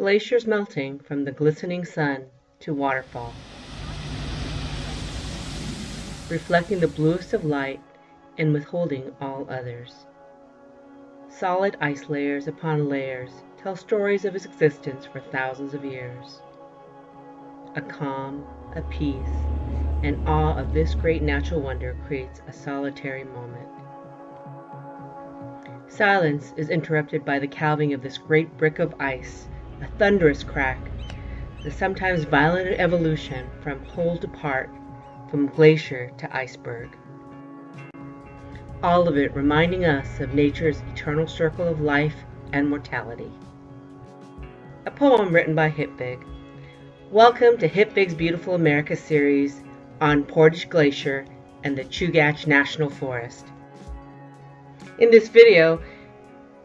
glaciers melting from the glistening sun to waterfall, reflecting the bluest of light and withholding all others. Solid ice layers upon layers tell stories of its existence for thousands of years. A calm, a peace, and awe of this great natural wonder creates a solitary moment. Silence is interrupted by the calving of this great brick of ice, a thunderous crack, the sometimes violent evolution from whole to part, from glacier to iceberg. All of it reminding us of nature's eternal circle of life and mortality. A poem written by Hipvig. Welcome to Hipvig's Beautiful America series on Portage Glacier and the Chugach National Forest. In this video,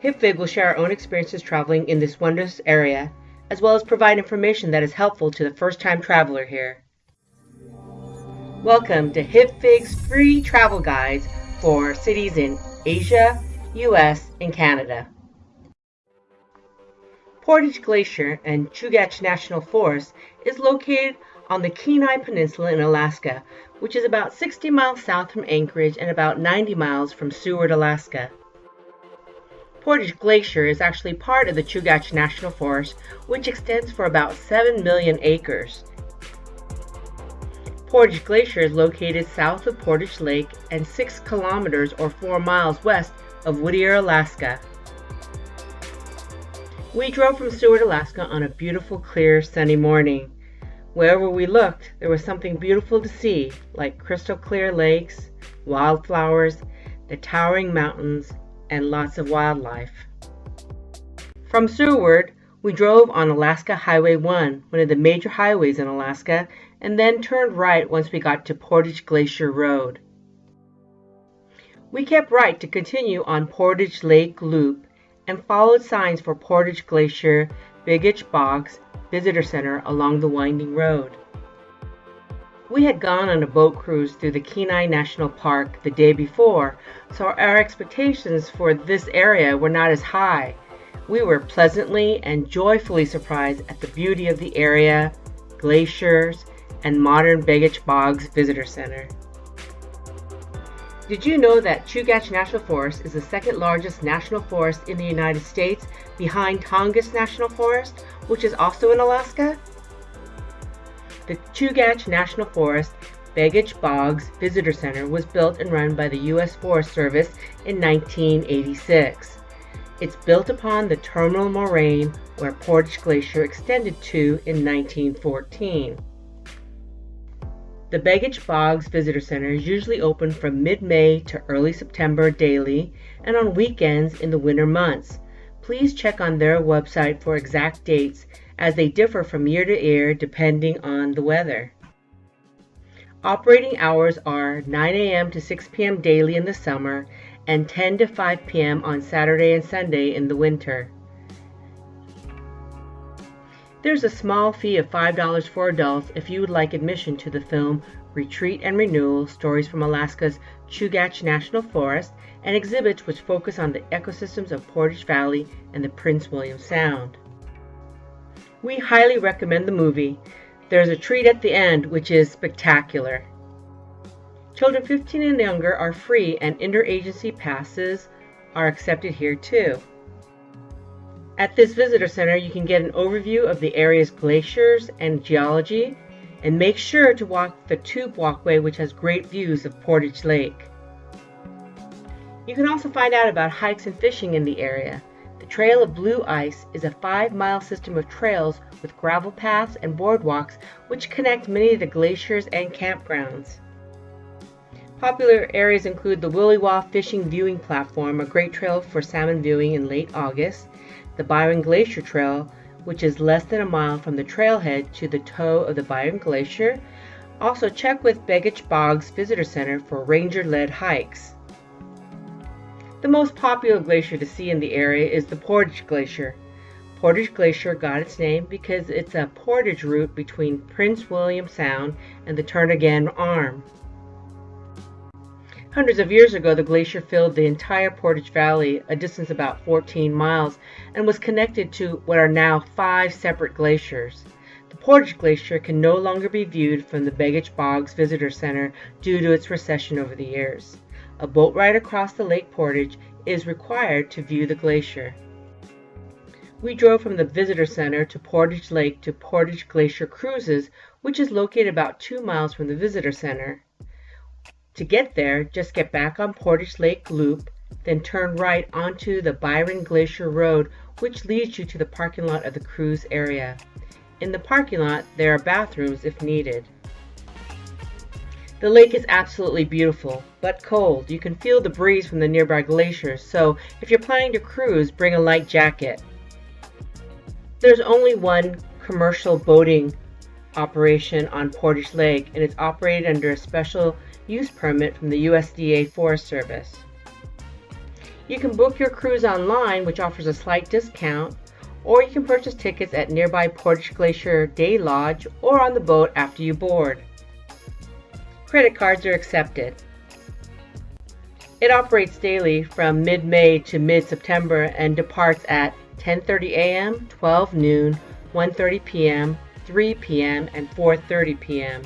HipVig will share our own experiences traveling in this wondrous area, as well as provide information that is helpful to the first-time traveler here. Welcome to HipVig's free travel guides for cities in Asia, US, and Canada. Portage Glacier and Chugach National Forest is located on the Kenai Peninsula in Alaska, which is about 60 miles south from Anchorage and about 90 miles from Seward, Alaska. Portage Glacier is actually part of the Chugach National Forest, which extends for about 7 million acres. Portage Glacier is located south of Portage Lake and 6 kilometers or 4 miles west of Whittier, Alaska. We drove from Seward, Alaska on a beautiful, clear, sunny morning. Wherever we looked, there was something beautiful to see, like crystal clear lakes, wildflowers, the towering mountains, and lots of wildlife. From Seward, we drove on Alaska Highway 1, one of the major highways in Alaska, and then turned right once we got to Portage Glacier Road. We kept right to continue on Portage Lake Loop and followed signs for Portage Glacier, Begich Visitor Center along the winding road. We had gone on a boat cruise through the Kenai National Park the day before, so our expectations for this area were not as high. We were pleasantly and joyfully surprised at the beauty of the area, glaciers, and modern Begich Boggs Visitor Center. Did you know that Chugach National Forest is the second largest national forest in the United States behind Tongass National Forest, which is also in Alaska? The Chugach National Forest Begich Boggs Visitor Center was built and run by the U.S. Forest Service in 1986. It's built upon the terminal moraine where Portage Glacier extended to in 1914. The Begich Boggs Visitor Center is usually open from mid-May to early September daily and on weekends in the winter months. Please check on their website for exact dates as they differ from year to year depending on the weather. Operating hours are 9 a.m. to 6 p.m. daily in the summer and 10 to 5 p.m. on Saturday and Sunday in the winter. There's a small fee of $5 for adults if you would like admission to the film Retreat and Renewal Stories from Alaska's Chugach National Forest and exhibits which focus on the ecosystems of Portage Valley and the Prince William Sound. We highly recommend the movie. There's a treat at the end which is spectacular. Children 15 and younger are free and interagency passes are accepted here too. At this visitor center, you can get an overview of the area's glaciers and geology, and make sure to walk the tube walkway which has great views of Portage Lake. You can also find out about hikes and fishing in the area. Trail of Blue Ice is a five-mile system of trails with gravel paths and boardwalks which connect many of the glaciers and campgrounds. Popular areas include the Willy Williwaw Fishing Viewing Platform, a great trail for salmon viewing in late August, the Byron Glacier Trail, which is less than a mile from the trailhead to the toe of the Byron Glacier. Also check with Begich Boggs Visitor Center for ranger-led hikes. The most popular glacier to see in the area is the Portage Glacier. Portage Glacier got its name because it's a portage route between Prince William Sound and the Turnagain Arm. Hundreds of years ago, the glacier filled the entire Portage Valley, a distance about 14 miles, and was connected to what are now five separate glaciers. The Portage Glacier can no longer be viewed from the Begich Boggs Visitor Center due to its recession over the years. A boat ride across the Lake Portage is required to view the glacier. We drove from the Visitor Center to Portage Lake to Portage Glacier Cruises, which is located about two miles from the Visitor Center. To get there, just get back on Portage Lake Loop, then turn right onto the Byron Glacier Road, which leads you to the parking lot of the cruise area. In the parking lot, there are bathrooms if needed. The lake is absolutely beautiful, but cold. You can feel the breeze from the nearby glaciers, so if you're planning to cruise, bring a light jacket. There's only one commercial boating operation on Portage Lake, and it's operated under a special use permit from the USDA Forest Service. You can book your cruise online, which offers a slight discount, or you can purchase tickets at nearby Portage Glacier Day Lodge or on the boat after you board. Credit cards are accepted. It operates daily from mid-May to mid-September and departs at 10:30 a.m., 12 noon, 1:30 p.m., 3 p.m., and 4:30 p.m.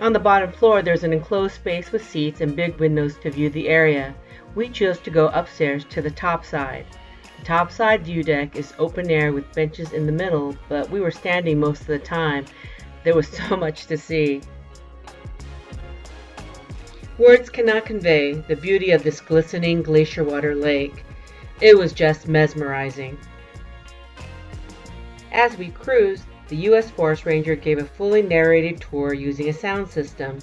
On the bottom floor, there's an enclosed space with seats and big windows to view the area. We chose to go upstairs to the top side. The top side view deck is open air with benches in the middle, but we were standing most of the time. There was so much to see. Words cannot convey the beauty of this glistening glacier water lake. It was just mesmerizing. As we cruised, the U.S. Forest Ranger gave a fully narrated tour using a sound system.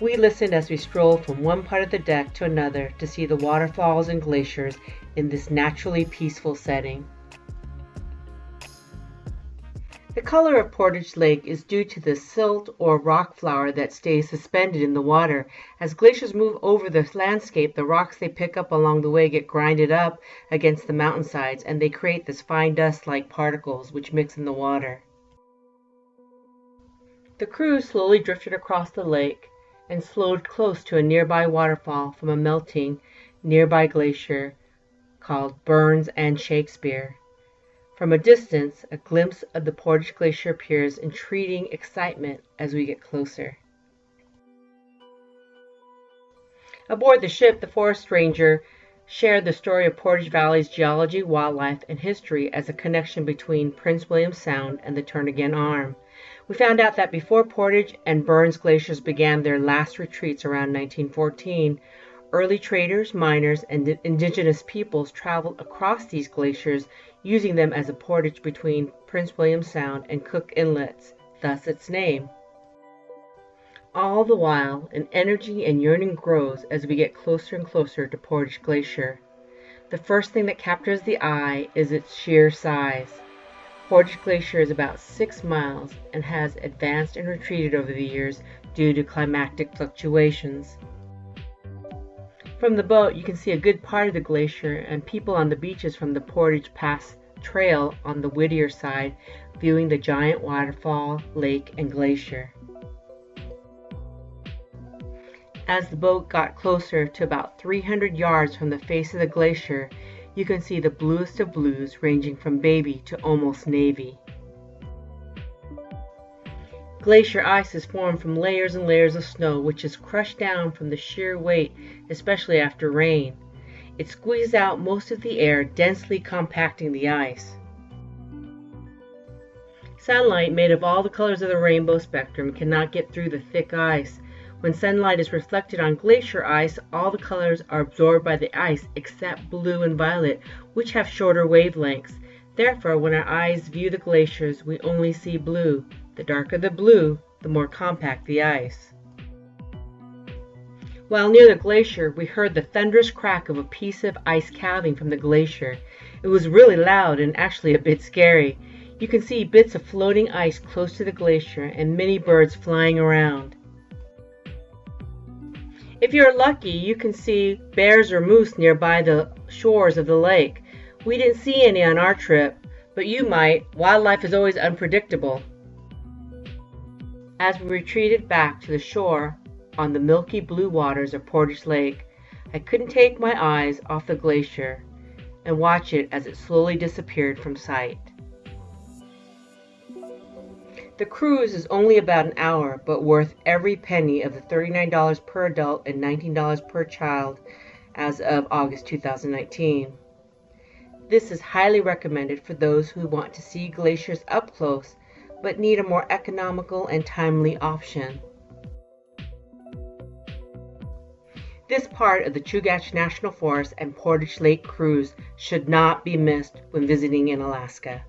We listened as we strolled from one part of the deck to another to see the waterfalls and glaciers in this naturally peaceful setting. The color of Portage Lake is due to the silt or rock flour that stays suspended in the water. As glaciers move over the landscape, the rocks they pick up along the way get grinded up against the mountainsides and they create this fine dust like particles which mix in the water. The crew slowly drifted across the lake and slowed close to a nearby waterfall from a melting nearby glacier called Burns and Shakespeare. From a distance, a glimpse of the Portage Glacier appears, entreating excitement as we get closer. Aboard the ship, the forest ranger shared the story of Portage Valley's geology, wildlife, and history as a connection between Prince William Sound and the Turnagain Arm. We found out that before Portage and Burns glaciers began their last retreats around 1914, early traders, miners, and indigenous peoples traveled across these glaciers using them as a portage between Prince William Sound and Cook Inlets, thus its name. All the while, an energy and yearning grows as we get closer and closer to Portage Glacier. The first thing that captures the eye is its sheer size. Portage Glacier is about six miles and has advanced and retreated over the years due to climatic fluctuations. From the boat, you can see a good part of the glacier and people on the beaches from the Portage Pass Trail on the Whittier side viewing the giant waterfall, lake, and glacier. As the boat got closer to about 300 yards from the face of the glacier, you can see the bluest of blues ranging from baby to almost navy. Glacier ice is formed from layers and layers of snow, which is crushed down from the sheer weight, especially after rain. It squeezes out most of the air, densely compacting the ice. Sunlight, made of all the colors of the rainbow spectrum, cannot get through the thick ice, when sunlight is reflected on glacier ice, all the colors are absorbed by the ice except blue and violet, which have shorter wavelengths. Therefore, when our eyes view the glaciers, we only see blue. The darker the blue, the more compact the ice. While near the glacier, we heard the thunderous crack of a piece of ice calving from the glacier. It was really loud and actually a bit scary. You can see bits of floating ice close to the glacier and many birds flying around. If you're lucky, you can see bears or moose nearby the shores of the lake. We didn't see any on our trip, but you might. Wildlife is always unpredictable. As we retreated back to the shore, on the milky blue waters of Portage Lake, I couldn't take my eyes off the glacier and watch it as it slowly disappeared from sight. The cruise is only about an hour, but worth every penny of the $39 per adult and $19 per child as of August 2019. This is highly recommended for those who want to see glaciers up close but need a more economical and timely option. This part of the Chugach National Forest and Portage Lake cruise should not be missed when visiting in Alaska.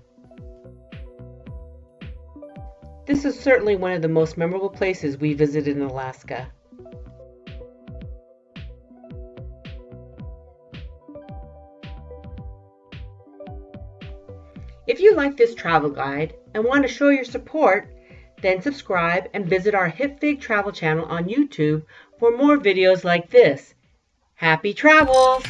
This is certainly one of the most memorable places we visited in Alaska. If you like this travel guide and want to show your support, then subscribe and visit our HipVig travel channel on YouTube for more videos like this. Happy travels!